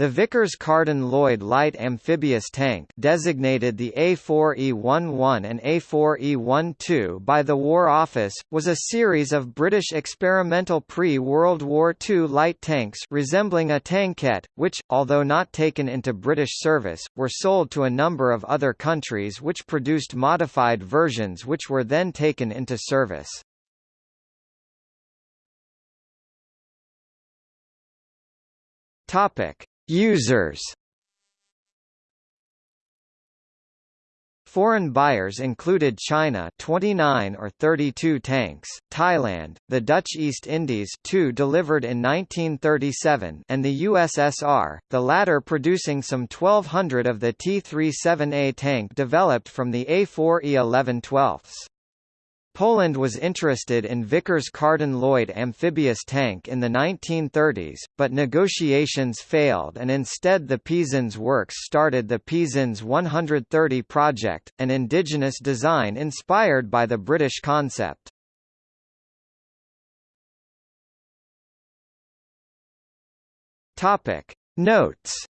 The Vickers-Carden-Lloyd light amphibious tank designated the A4E11 and A4E12 by the War Office, was a series of British experimental pre-World War II light tanks resembling a tankette, which, although not taken into British service, were sold to a number of other countries which produced modified versions which were then taken into service. Topic. Users Foreign buyers included China 29 or 32 tanks, Thailand, the Dutch East Indies 2 delivered in 1937 and the USSR, the latter producing some 1200 of the T-37A tank developed from the A4E11 12s. Poland was interested in Vickers-Carden-Lloyd amphibious tank in the 1930s, but negotiations failed and instead the PZInż Works started the PZInż 130 project, an indigenous design inspired by the British concept. Notes